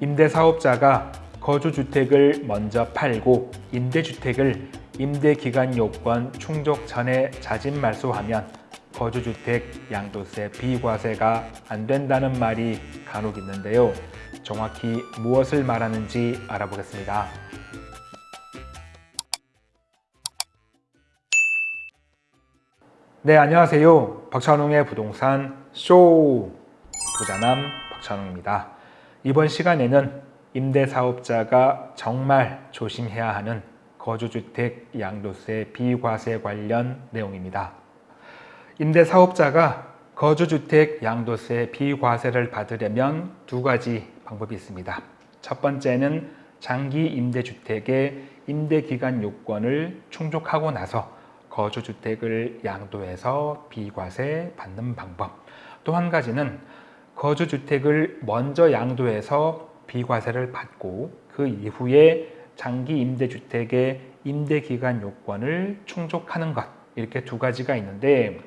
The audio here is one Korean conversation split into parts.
임대사업자가 거주주택을 먼저 팔고 임대주택을 임대기간 요건 충족 전에 자진 말소하면 거주주택 양도세 비과세가 안 된다는 말이 간혹 있는데요. 정확히 무엇을 말하는지 알아보겠습니다. 네, 안녕하세요. 박찬웅의 부동산 쇼 부자남 박찬웅입니다. 이번 시간에는 임대사업자가 정말 조심해야 하는 거주주택 양도세 비과세 관련 내용입니다. 임대사업자가 거주주택 양도세 비과세를 받으려면 두 가지 방법이 있습니다. 첫 번째는 장기 임대주택의 임대기간 요건을 충족하고 나서 거주주택을 양도해서 비과세 받는 방법 또 한 가지는 거주주택을 먼저 양도해서 비과세를 받고 그 이후에 장기 임대주택의 임대기간 요건을 충족하는 것 이렇게 두 가지가 있는데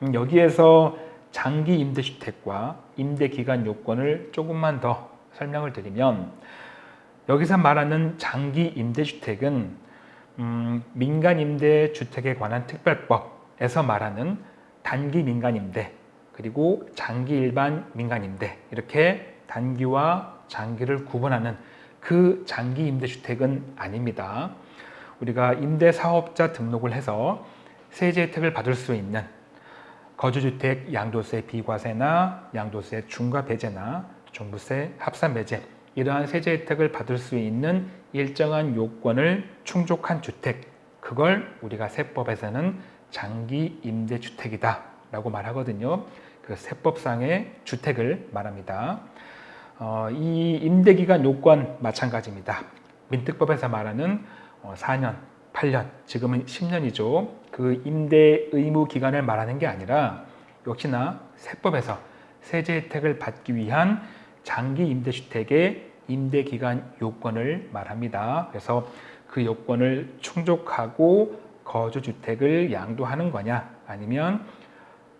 음, 여기에서 장기 임대주택과 임대기간 요건을 조금만 더 설명을 드리면 여기서 말하는 장기 임대주택은 음, 민간임대주택에 관한 특별법에서 말하는 단기 민간임대 그리고 장기 일반 민간임대 이렇게 단기와 장기를 구분하는 그 장기 임대주택은 아닙니다. 우리가 임대사업자 등록을 해서 세제 혜택을 받을 수 있는 거주주택 양도세 비과세나 양도세 중과 배제나 종부세 합산 배제 이러한 세제 혜택을 받을 수 있는 일정한 요건을 충족한 주택 그걸 우리가 세법에서는 장기 임대주택이다 라고 말하거든요 그 세법상의 주택을 말합니다. 어, 이 임대기간 요건 마찬가지입니다. 민특법에서 말하는 어, 4년, 8년, 지금은 10년이죠. 그 임대 의무 기간을 말하는 게 아니라 역시나 세법에서 세제 혜택을 받기 위한 장기 임대주택의 임대기간 요건을 말합니다. 그래서 그 요건을 충족하고 거주주택을 양도하는 거냐 아니면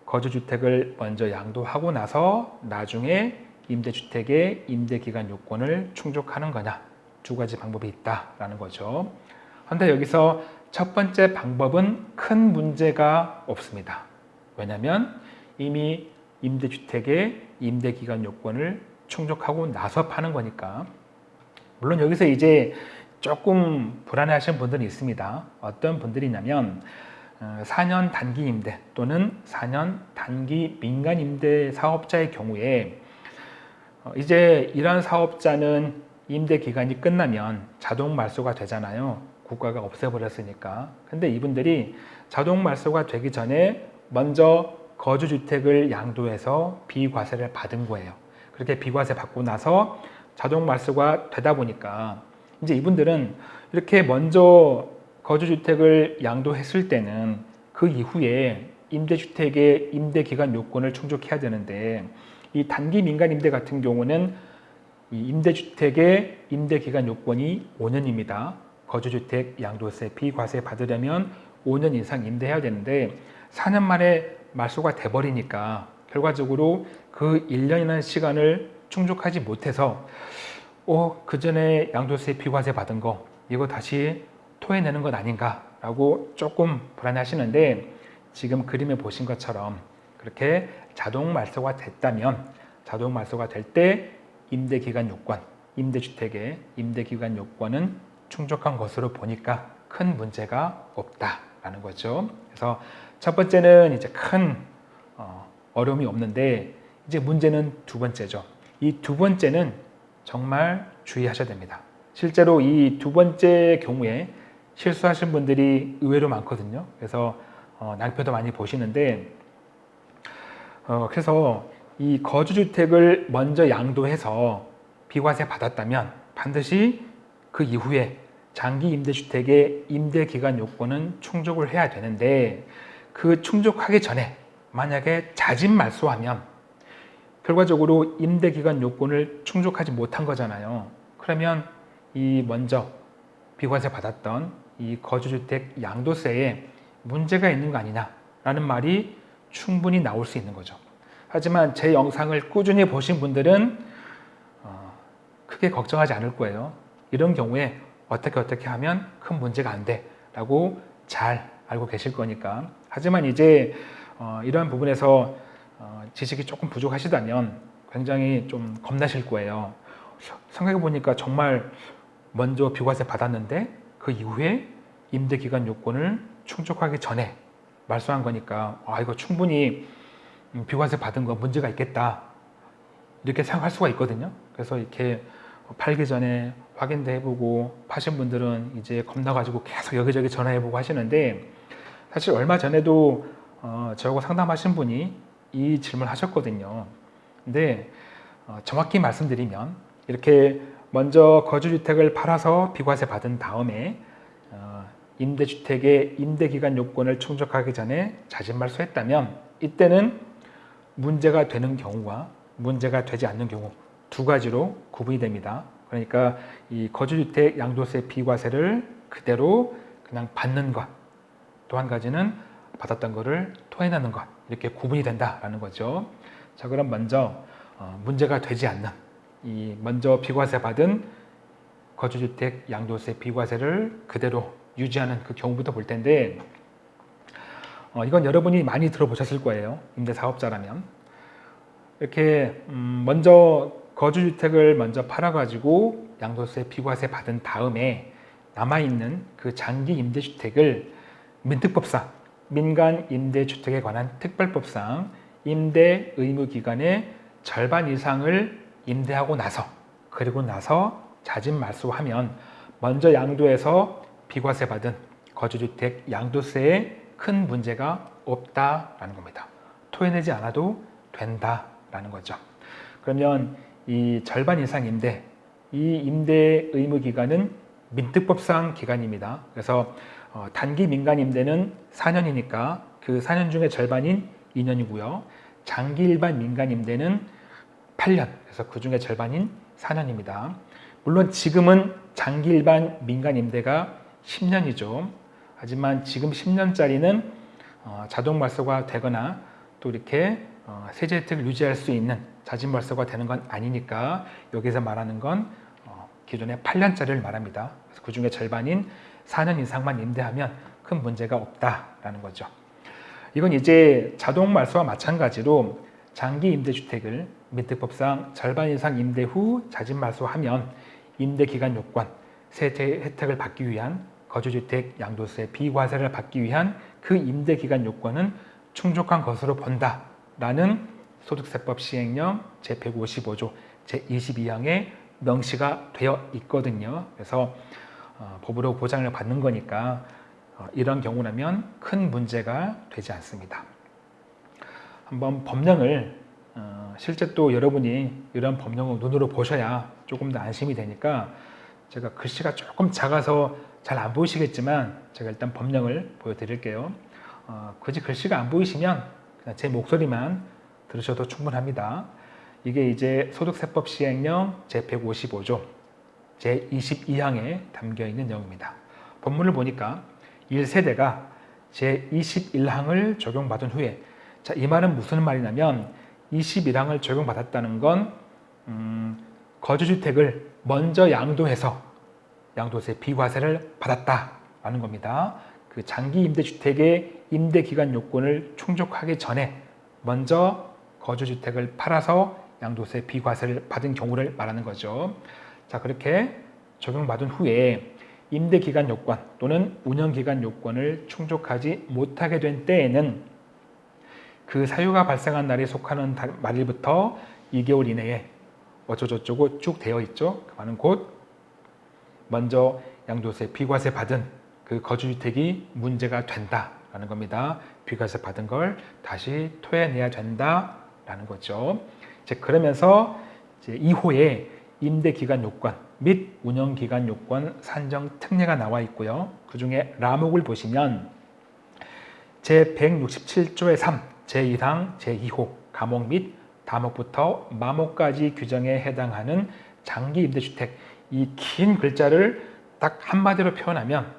거주주택을 먼저 양도하고 나서 나중에 임대주택의 임대기간 요건을 충족하는 거냐 두 가지 방법이 있다라는 거죠. 그런데 여기서 첫 번째 방법은 큰 문제가 없습니다. 왜냐하면 이미 임대주택의 임대기간 요건을 충족하고 나서 파는 거니까 물론 여기서 이제 조금 불안해 하시는 분들이 있습니다 어떤 분들이냐면 4년 어, 단기 임대 또는 4년 단기 민간 임대 사업자의 경우에 어, 이제 이런 사업자는 임대 기간이 끝나면 자동 말소가 되잖아요. 국가가 없애버렸으니까. 근데 이분들이 자동 말소가 되기 전에 먼저 거주주택을 양도해서 비과세를 받은 거예요. 그렇게 비과세 받고 나서 자동 말소가 되다 보니까 이제 이분들은 이렇게 먼저 거주주택을 양도했을 때는 그 이후에 임대주택의 임대기간 요건을 충족해야 되는데 이 단기 민간임대 같은 경우는 이 임대주택의 임대기간 요건이 5년입니다. 거주주택 양도세 비과세 받으려면 5년 이상 임대해야 되는데 4년 만에 말소가 돼버리니까 결과적으로 그 1년이라는 시간을 충족하지 못해서 어, 그 전에 양도세 비과세 받은 거 이거 다시 토해내는 것 아닌가 라고 조금 불안해 하시는데 지금 그림에 보신 것처럼 그렇게 자동 말소가 됐다면 자동 말소가 될 때 임대기간 요건, 임대주택의 임대기간 요건은 충족한 것으로 보니까 큰 문제가 없다라는 거죠. 그래서 첫 번째는 이제 큰 어, 어려움이 없는데 이제 문제는 두 번째죠. 이 두 번째는 정말 주의하셔야 됩니다. 실제로 이 두 번째 경우에 실수하신 분들이 의외로 많거든요. 그래서 어, 낭표도 많이 보시는데 어, 그래서 이 거주주택을 먼저 양도해서 비과세 받았다면 반드시 그 이후에 장기 임대주택의 임대기간 요건은 충족을 해야 되는데 그 충족하기 전에 만약에 자진 말소하면 결과적으로 임대기간 요건을 충족하지 못한 거잖아요. 그러면 이 먼저 비과세 받았던 이 거주주택 양도세에 문제가 있는 거 아니냐라는 말이 충분히 나올 수 있는 거죠. 하지만 제 영상을 꾸준히 보신 분들은 어, 크게 걱정하지 않을 거예요. 이런 경우에 어떻게 어떻게 하면 큰 문제가 안 돼 라고 잘 알고 계실 거니까. 하지만 이제 어, 이러한 부분에서 어, 지식이 조금 부족하시다면 굉장히 좀 겁나실 거예요. 생각해 보니까 정말 먼저 비과세 받았는데 그 이후에 임대 기간 요건을 충족하기 전에 말소한 거니까 아 이거 충분히 음, 비과세 받은 거 문제가 있겠다 이렇게 생각할 수가 있거든요. 그래서 이렇게 팔기 전에 확인도 해보고 파신 분들은 이제 겁나가지고 계속 여기저기 전화해보고 하시는데 사실 얼마 전에도 어, 저하고 상담하신 분이 이 질문을 하셨거든요. 근데 어, 정확히 말씀드리면 이렇게 먼저 거주주택을 팔아서 비과세 받은 다음에 어, 임대주택의 임대기간 요건을 충족하기 전에 자진말소했다면 이때는 문제가 되는 경우와 문제가 되지 않는 경우 두 가지로 구분이 됩니다. 그러니까 이 거주주택 양도세 비과세를 그대로 그냥 받는 것. 또 한 가지는 받았던 거를 토해내는 것. 이렇게 구분이 된다라는 거죠. 자, 그럼 먼저 어, 문제가 되지 않는 이 먼저 비과세 받은 거주주택 양도세 비과세를 그대로 유지하는 그 경우부터 볼 텐데 어, 이건 여러분이 많이 들어보셨을 거예요. 임대사업자라면 이렇게 음, 먼저 거주주택을 먼저 팔아가지고 양도세 비과세 받은 다음에 남아있는 그 장기 임대주택을 민특법상 민간 임대주택에 관한 특별법상 임대 의무 기간의 절반 이상을 임대하고 나서 그리고 나서 자진 말소하면 먼저 양도해서 비과세 받은 거주주택 양도세에 큰 문제가 없다라는 겁니다. 토해내지 않아도 된다라는 거죠. 그러면 이 절반 이상 임대, 이 임대 의무 기간은 민특법상 기간입니다. 그래서 어, 단기 민간 임대는 4년이니까 그 4년 중에 절반인 2년이고요. 장기 일반 민간 임대는 8년, 그래서 그 중에 절반인 4년입니다. 물론 지금은 장기 일반 민간 임대가 10년이죠. 하지만 지금 10년짜리는 어, 자동 말소가 되거나 또 이렇게 어, 세제 혜택을 유지할 수 있는 자진 말소가 되는 건 아니니까 여기서 말하는 건 어, 기존의 8년짜리를 말합니다. 그 중에 절반인 4년 이상만 임대하면 큰 문제가 없다라는 거죠. 이건 이제 자동 말소와 마찬가지로 장기 임대주택을 민특법상 절반 이상 임대 후 자진 말소하면 임대기간 요건, 세제 혜택을 받기 위한 거주주택 양도세 비과세를 받기 위한 그 임대기간 요건은 충족한 것으로 본다라는 소득세법 시행령 제155조 제22항에 명시가 되어 있거든요. 그래서 어, 법으로 보장을 받는 거니까 어, 이런 경우라면 큰 문제가 되지 않습니다. 한번 법령을 어, 실제 또 여러분이 이런 법령을 눈으로 보셔야 조금 더 안심이 되니까 제가 글씨가 조금 작아서 잘 안 보이시겠지만 제가 일단 법령을 보여드릴게요. 어, 굳이 글씨가 안 보이시면 그냥 제 목소리만 들으셔도 충분합니다. 이게 이제 소득세법 시행령 제155조 제22항에 담겨 있는 내용입니다. 본문을 보니까 1세대가 제21항을 적용받은 후에 자, 이 말은 무슨 말이냐면 21항을 적용받았다는 건 음, 거주주택을 먼저 양도해서 양도세 비과세를 받았다라는 겁니다. 그 장기 임대주택의 임대기간 요건을 충족하기 전에 먼저 거주주택을 팔아서 양도세 비과세를 받은 경우를 말하는 거죠. 자 그렇게 적용받은 후에 임대기간 요건 또는 운영기간 요건을 충족하지 못하게 된 때에는 그 사유가 발생한 날에 속하는 말일부터 2개월 이내에 어쩌고저쩌고 쭉 되어 있죠. 그 말은 곧 먼저 양도세 비과세 받은 그 거주주택이 문제가 된다라는 겁니다. 비과세 받은 걸 다시 토해내야 된다라는 거죠. 이제 그러면서 이제 2호에 임대기간 요건 및 운영기간 요건 산정 특례가 나와 있고요. 그 중에 라목을 보시면 제167조의 3, 제1항, 제2호 가목 및 다목부터 마목까지 규정에 해당하는 장기 임대주택 이 긴 글자를 딱 한마디로 표현하면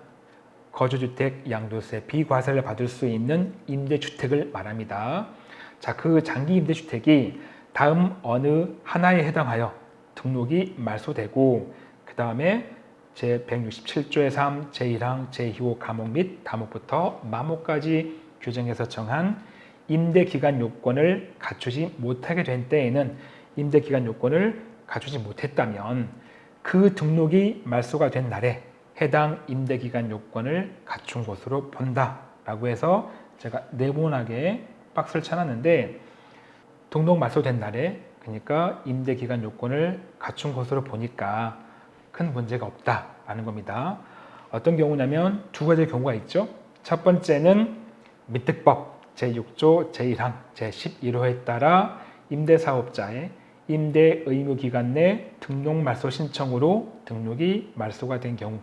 거주주택 양도세 비과세를 받을 수 있는 임대주택을 말합니다. 자, 그 장기 임대주택이 다음 어느 하나에 해당하여 등록이 말소되고 그 다음에 제 167조의 3, 제1항, 제2호 감옥 및 다목부터 마목까지 규정해서 정한 임대기간 요건을 갖추지 못하게 된 때에는 임대기간 요건을 갖추지 못했다면 그 등록이 말소가 된 날에 해당 임대기간 요건을 갖춘 것으로 본다라고 해서 제가 네모나게 박스를 쳐놨는데 등록 말소된 날에 그러니까 임대기간 요건을 갖춘 것으로 보니까 큰 문제가 없다라는 겁니다. 어떤 경우냐면 두 가지 경우가 있죠. 첫 번째는 미특법 제6조 제1항 제11호에 따라 임대사업자의 임대 의무 기간 내 등록 말소 신청으로 등록이 말소가 된 경우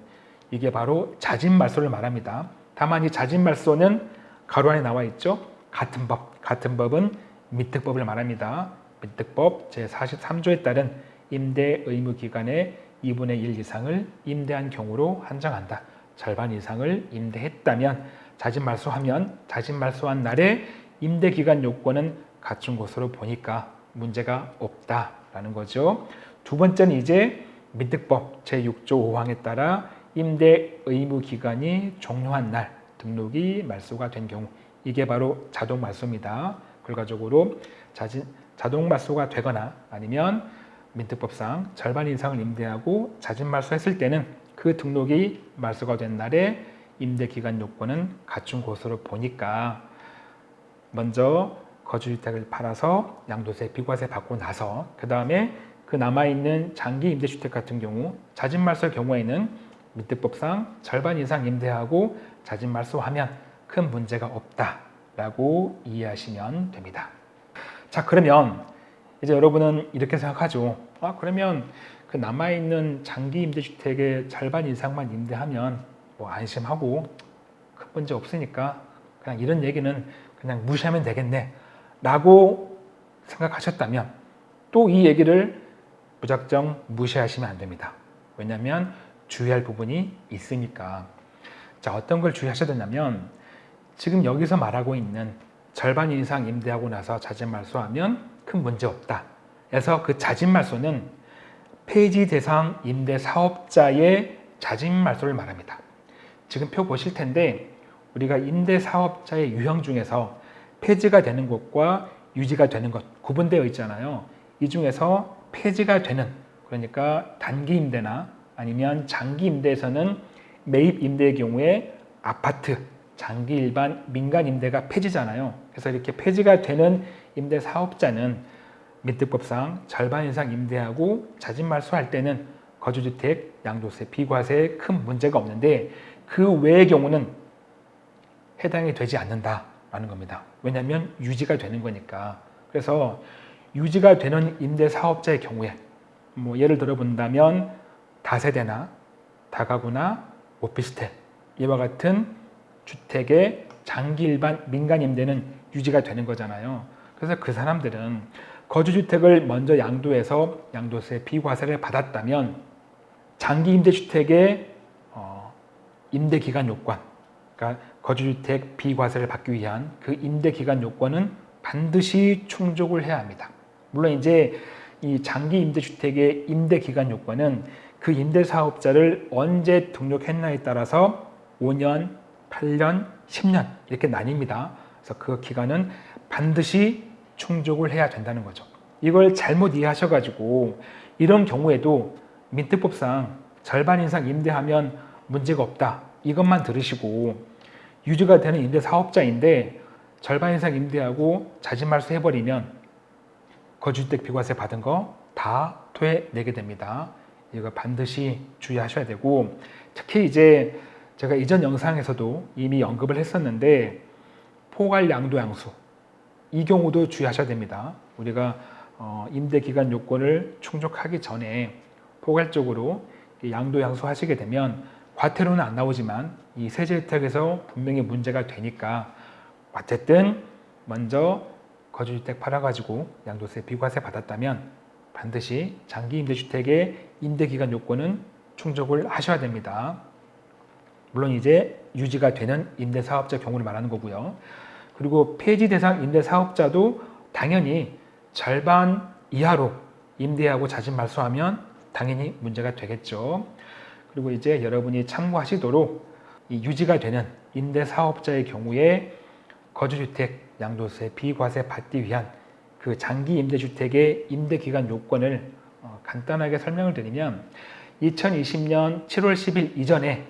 이게 바로 자진 말소를 말합니다. 다만 이 자진 말소는 가로 안에 나와 있죠. 같은 법, 같은 법은 미특법을 말합니다. 미특법 제43조에 따른 임대 의무 기간의 2분의 1 이상을 임대한 경우로 한정한다. 절반 이상을 임대했다면 자진 말소하면 자진 말소한 날에 임대 기간 요건은 갖춘 것으로 보니까 문제가 없다라는 거죠. 두 번째는 이제 민특법 제6조 5항에 따라 임대 의무 기간이 종료한 날 등록이 말소가 된 경우 이게 바로 자동 말소입니다. 결과적으로 자진, 자동 말소가 되거나 아니면 민특법상 절반 이상을 임대하고 자진 말소했을 때는 그 등록이 말소가 된 날에 임대 기간 요건은 갖춘 것으로 보니까 먼저 거주주택을 팔아서 양도세, 비과세 받고 나서 그 다음에 그 남아있는 장기 임대주택 같은 경우 자진 말소의 경우에는 민특법상 절반 이상 임대하고 자진 말소하면 큰 문제가 없다라고 이해하시면 됩니다. 자 그러면 이제 여러분은 이렇게 생각하죠. 아 그러면 그 남아있는 장기 임대주택의 절반 이상만 임대하면 뭐 안심하고 큰 문제 없으니까 그냥 이런 얘기는 그냥 무시하면 되겠네 라고 생각하셨다면 또 이 얘기를 무작정 무시하시면 안 됩니다. 왜냐하면 주의할 부분이 있으니까 자 어떤 걸 주의하셔야 되냐면 지금 여기서 말하고 있는 절반 이상 임대하고 나서 자진 말소하면 큰 문제 없다. 그래서 그 자진 말소는 폐지 대상 임대 사업자의 자진 말소를 말합니다. 지금 표 보실 텐데 우리가 임대 사업자의 유형 중에서 폐지가 되는 것과 유지가 되는 것 구분되어 있잖아요. 이 중에서 폐지가 되는 그러니까 단기 임대나 아니면 장기 임대에서는 매입 임대의 경우에 아파트, 장기 일반 민간 임대가 폐지잖아요. 그래서 이렇게 폐지가 되는 임대 사업자는 민특법상 절반 이상 임대하고 자진 말소할 때는 거주주택 양도세 비과세에 큰 문제가 없는데 그 외의 경우는 해당이 되지 않는다라는 겁니다. 왜냐하면 유지가 되는 거니까. 그래서 유지가 되는 임대 사업자의 경우에 뭐 예를 들어 본다면 다세대나 다가구나 오피스텔 이와 같은 주택의 장기 일반 민간 임대는 유지가 되는 거잖아요. 그래서 그 사람들은 거주주택을 먼저 양도해서 양도세 비과세를 받았다면 장기 임대주택의 어, 임대기간 요건, 그러니까 거주주택 비과세를 받기 위한 그 임대기간 요건은 반드시 충족을 해야 합니다. 물론 이제 이 장기 임대주택의 임대기간 요건은 그 임대사업자를 언제 등록했나에 따라서 5년, 8년, 10년 이렇게 나뉩니다. 그래서 그 기간은 반드시 충족을 해야 된다는 거죠. 이걸 잘못 이해하셔가지고 이런 경우에도 민특법상 절반 이상 임대하면 문제가 없다. 이것만 들으시고 유지가 되는 임대 사업자인데 절반 이상 임대하고 자진말소 해버리면 거주주택 비과세 받은 거다 토해내게 됩니다. 이거 반드시 주의하셔야 되고 특히 이제 제가 이전 영상에서도 이미 언급을 했었는데 포괄 양도 양수 이 경우도 주의하셔야 됩니다. 우리가 어, 임대기간 요건을 충족하기 전에 포괄적으로 양도 양수 하시게 되면 과태료는 안 나오지만 이 세제 혜택에서 분명히 문제가 되니까 어쨌든 먼저 거주주택 팔아가지고 양도세 비과세 받았다면 반드시 장기 임대주택의 임대기간 요건은 충족을 하셔야 됩니다. 물론 이제 유지가 되는 임대사업자 경우를 말하는 거고요. 그리고 폐지 대상 임대 사업자도 당연히 절반 이하로 임대하고 자진 말소하면 당연히 문제가 되겠죠. 그리고 이제 여러분이 참고하시도록 이 유지가 되는 임대 사업자의 경우에 거주주택 양도세 비과세 받기 위한 그 장기 임대주택의 임대 기간 요건을 어, 간단하게 설명을 드리면 2020년 7월 10일 이전에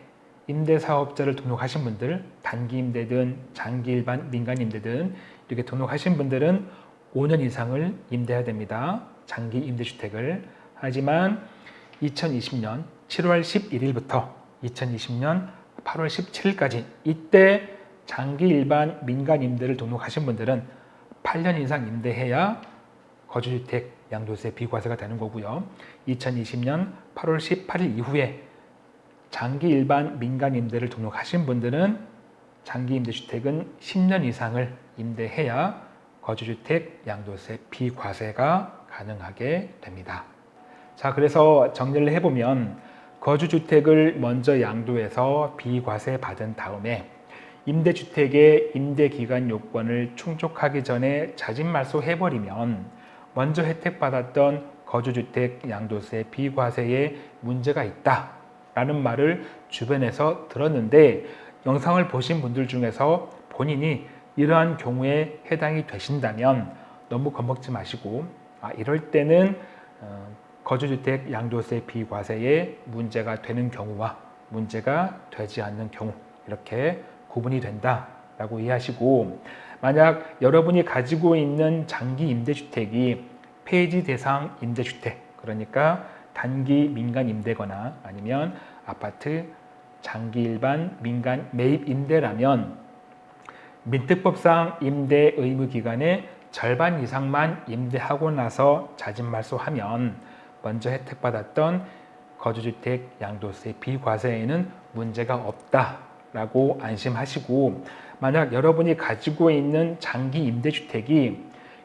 임대 사업자를 등록하신 분들 단기 임대든 장기 일반 민간 임대든 이렇게 등록하신 분들은 5년 이상을 임대해야 됩니다. 장기 임대주택을 하지만 2020년 7월 11일부터 2020년 8월 17일까지 이때 장기 일반 민간 임대를 등록하신 분들은 8년 이상 임대해야 거주주택 양도세 비과세가 되는 거고요. 2020년 8월 18일 이후에 장기 일반 민간 임대를 등록하신 분들은 장기 임대주택은 10년 이상을 임대해야 거주주택 양도세 비과세가 가능하게 됩니다. 자, 그래서 정리를 해보면 거주주택을 먼저 양도해서 비과세 받은 다음에 임대주택의 임대기간 요건을 충족하기 전에 자진말소 해버리면 먼저 혜택받았던 거주주택 양도세 비과세에 문제가 있다 라는 말을 주변에서 들었는데 영상을 보신 분들 중에서 본인이 이러한 경우에 해당이 되신다면 너무 겁먹지 마시고 아, 이럴 때는 어, 거주주택 양도세 비과세에 문제가 되는 경우와 문제가 되지 않는 경우 이렇게 구분이 된다라고 이해하시고 만약 여러분이 가지고 있는 장기 임대주택이 폐지 대상 임대주택 그러니까 단기 민간 임대거나 아니면 아파트 장기 일반 민간 매입 임대라면 민특법상 임대 의무 기간의 절반 이상만 임대하고 나서 자진 말소하면 먼저 혜택받았던 거주주택 양도세 비과세에는 문제가 없다라고 안심하시고 만약 여러분이 가지고 있는 장기 임대주택이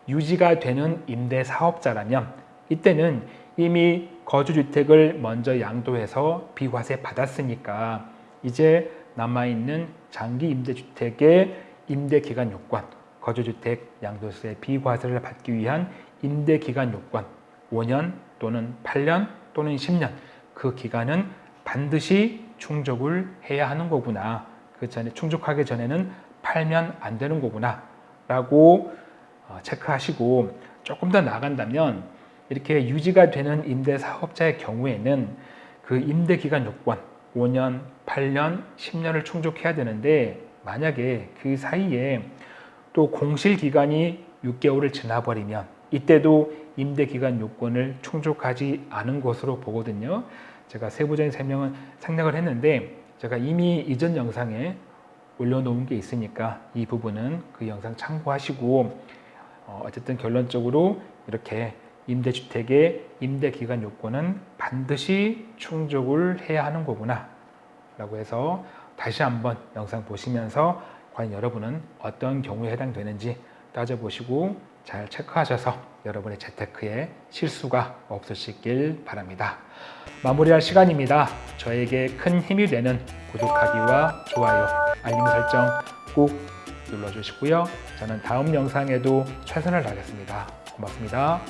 유지가 되는 임대사업자라면 이때는 이미 거주주택을 먼저 양도해서 비과세 받았으니까 이제 남아있는 장기 임대주택의 임대기간 요건, 거주주택 양도세 비과세를 받기 위한 임대기간 요건 5년 또는 8년 또는 10년 그 기간은 반드시 충족을 해야 하는 거구나. 그 전에 충족하기 전에는 팔면 안 되는 거구나 라고 어, 체크하시고 조금 더 나간다면 이렇게 유지가 되는 임대 사업자의 경우에는 그 임대 기간 요건 5년, 8년, 10년을 충족해야 되는데 만약에 그 사이에 또 공실 기간이 6개월을 지나버리면 이때도 임대 기간 요건을 충족하지 않은 것으로 보거든요. 제가 세부적인 설명은 생략을 했는데 제가 이미 이전 영상에 올려놓은 게 있으니까 이 부분은 그 영상 참고하시고 어, 어쨌든 결론적으로 이렇게 임대주택의 임대기간 요건은 반드시 충족을 해야 하는 거구나 라고 해서 다시 한번 영상 보시면서 과연 여러분은 어떤 경우에 해당되는지 따져보시고 잘 체크하셔서 여러분의 재테크에 실수가 없으시길 바랍니다. 마무리할 시간입니다. 저에게 큰 힘이 되는 구독하기와 좋아요, 알림 설정 꼭 눌러주시고요. 저는 다음 영상에도 최선을 다하겠습니다. 고맙습니다.